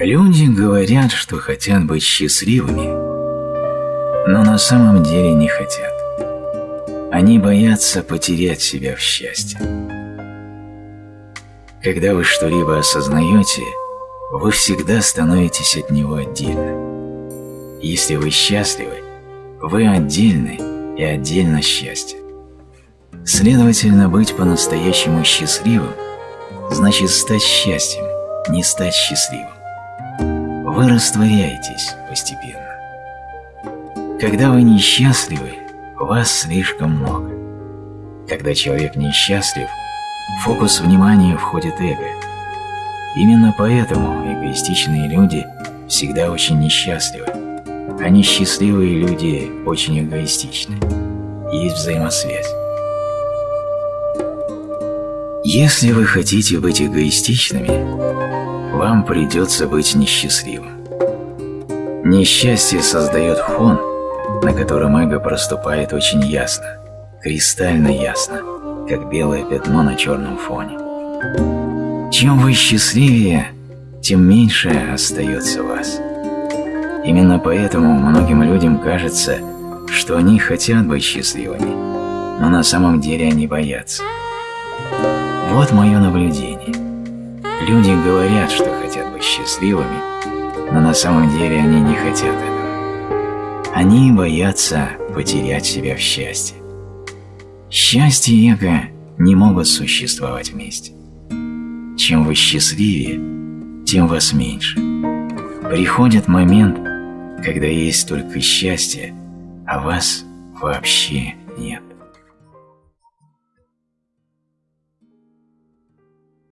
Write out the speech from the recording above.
Люди говорят, что хотят быть счастливыми, но на самом деле не хотят. Они боятся потерять себя в счастье. Когда вы что-либо осознаете, вы всегда становитесь от него отдельно. Если вы счастливы, вы отдельны и отдельно счастье. Следовательно, быть по-настоящему счастливым значит стать счастьем, не стать счастливым вы растворяетесь постепенно. Когда вы несчастливы, вас слишком много. Когда человек несчастлив, фокус внимания входит эго. Именно поэтому эгоистичные люди всегда очень несчастливы, а несчастливые люди очень эгоистичны. Есть взаимосвязь. Если вы хотите быть эгоистичными, вам придется быть несчастливым. Несчастье создает фон, на котором эго проступает очень ясно, кристально ясно, как белое пятно на черном фоне. Чем вы счастливее, тем меньше остается вас. Именно поэтому многим людям кажется, что они хотят быть счастливыми, но на самом деле они боятся. Вот мое наблюдение. Люди говорят, что хотят быть счастливыми, но на самом деле они не хотят этого. Они боятся потерять себя в счастье. Счастье и эго не могут существовать вместе. Чем вы счастливее, тем вас меньше. Приходит момент, когда есть только счастье, а вас вообще нет.